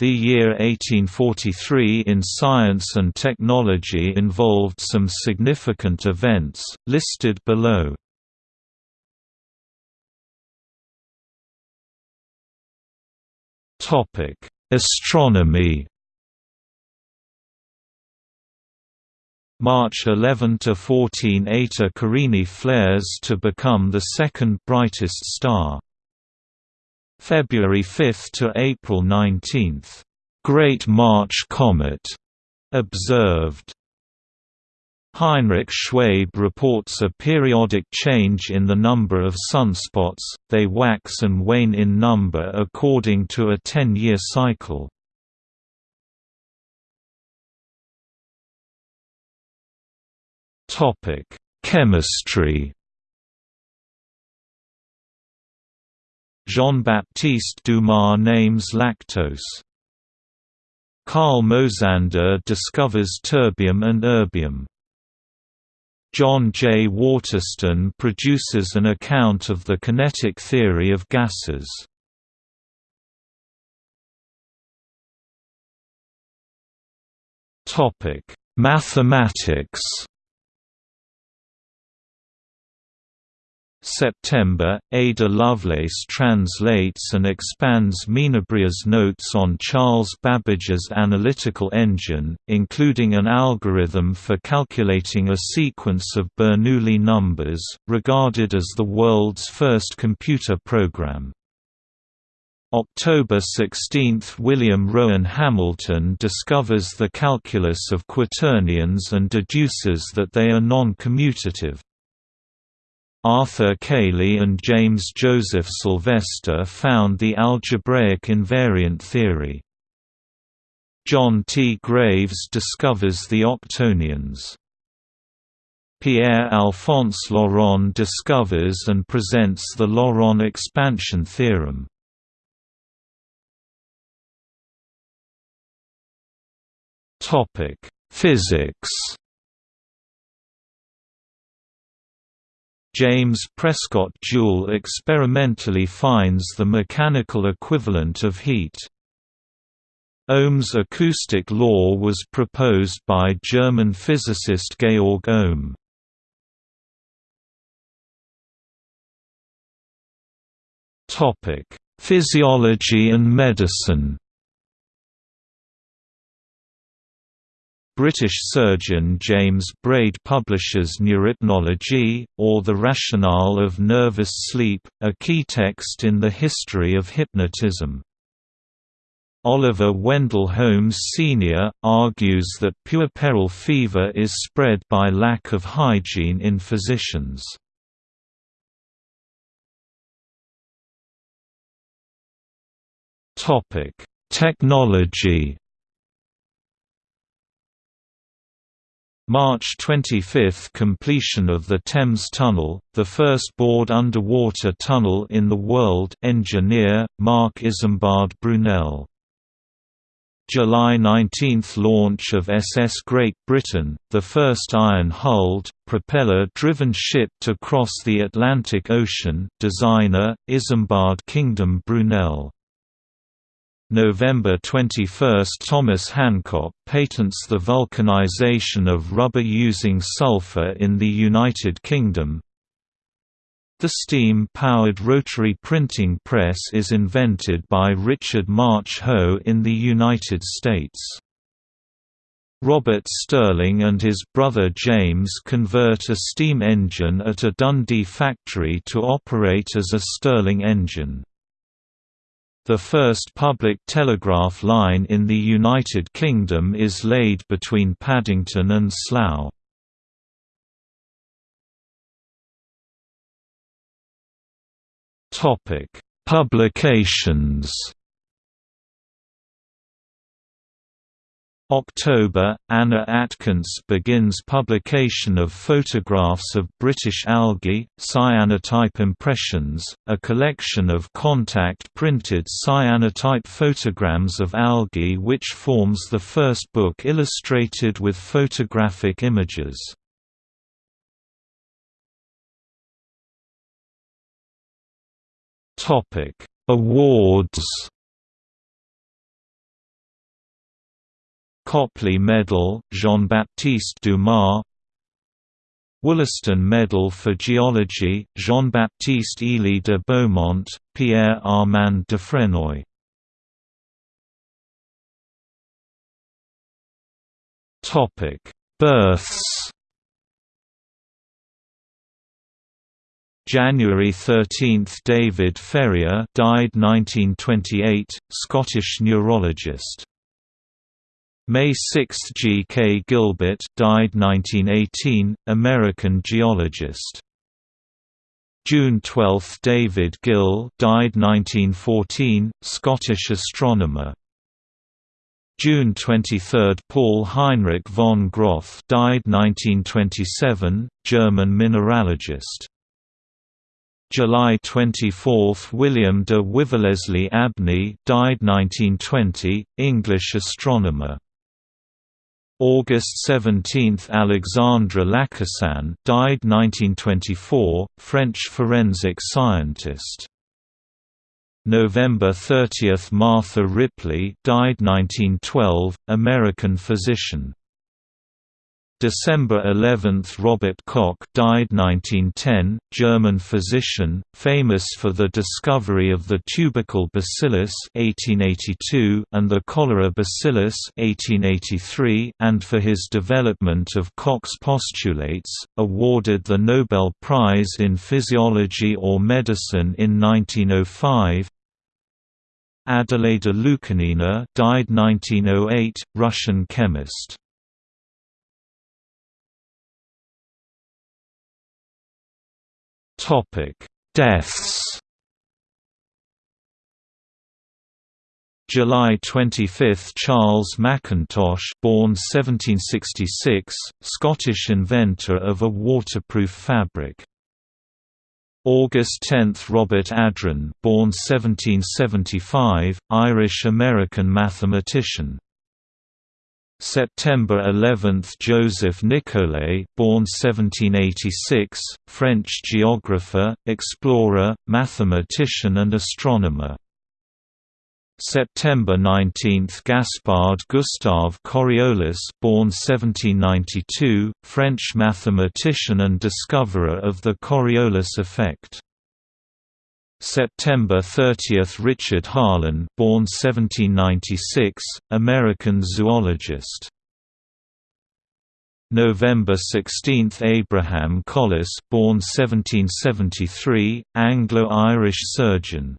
The year 1843 in science and technology involved some significant events, listed below. Astronomy March 11 to 14 Eta Carinae flares to become the second brightest star. February 5 to April 19. Great March Comet observed. Heinrich Schwabe reports a periodic change in the number of sunspots, they wax and wane in number according to a 10-year cycle. Chemistry Jean-Baptiste Dumas names lactose. Carl Mosander discovers terbium and erbium. John J. Waterston produces an account of the kinetic theory of gases. Mathematics September, Ada Lovelace translates and expands Menabrea's notes on Charles Babbage's analytical engine, including an algorithm for calculating a sequence of Bernoulli numbers, regarded as the world's first computer program. October 16 – William Rowan Hamilton discovers the calculus of quaternions and deduces that they are non-commutative. Arthur Cayley and James Joseph Sylvester found the algebraic invariant theory. John T. Graves discovers the octonions. Pierre-Alphonse Laurent discovers and presents the Laurent expansion theorem. Physics James Prescott Joule experimentally finds the mechanical equivalent of heat. Ohm's acoustic law was proposed by German physicist Georg Ohm. Physiology and medicine British surgeon James Braid publishes Neurypnology, or The Rationale of Nervous Sleep, a key text in the history of hypnotism. Oliver Wendell Holmes Sr., argues that puerperal fever is spread by lack of hygiene in physicians. Technology March 25 – Completion of the Thames Tunnel, the first bored underwater tunnel in the world engineer, Marc Isambard Brunel. July 19 – Launch of SS Great Britain, the first iron-hulled, propeller-driven ship to cross the Atlantic Ocean designer, Isambard Kingdom Brunel November 21 – Thomas Hancock patents the vulcanization of rubber using sulfur in the United Kingdom. The steam-powered rotary printing press is invented by Richard March Hoe in the United States. Robert Stirling and his brother James convert a steam engine at a Dundee factory to operate as a Stirling engine. The first public telegraph line in the United Kingdom is laid between Paddington and Slough. Topic: Publications October, Anna Atkins begins publication of photographs of British algae, cyanotype impressions, a collection of contact-printed cyanotype photograms of algae which forms the first book illustrated with photographic images. Awards Copley Medal, Jean-Baptiste Dumas. Wollaston Medal for Geology, Jean-Baptiste Élie de Beaumont, Pierre Armand Dufrénoy Births. January 13 – David Ferrier died 1928, Scottish neurologist. May 6 – G. K. Gilbert died 1918, American geologist. June 12 – David Gill died 1914, Scottish astronomer. June 23 – Paul Heinrich von Groth died 1927, German mineralogist. July 24 – William de Wivelleslie Abney died 1920, English astronomer. August 17 – Alexandre Lacassagne, died 1924, French forensic scientist. November 30 – Martha Ripley died 1912, American physician. December 11 – Robert Koch died 1910, German physician, famous for the discovery of the tubercle bacillus 1882 and the cholera bacillus 1883 and for his development of Koch's postulates, awarded the Nobel Prize in Physiology or Medicine in 1905 Adelaida Lukanina died 1908, Russian chemist Topic: Deaths. July 25 – Charles Mackintosh born 1766, Scottish inventor of a waterproof fabric. August 10 – Robert Adrain born 1775, Irish-American mathematician. September 11 – Joseph Nicollet born 1786, French geographer, explorer, mathematician and astronomer. September 19 – Gaspard Gustave Coriolis born 1792, French mathematician and discoverer of the Coriolis effect. September 30 – Richard Harlan born 1796, American zoologist. November 16 – Abraham Colles born 1773, Anglo-Irish surgeon.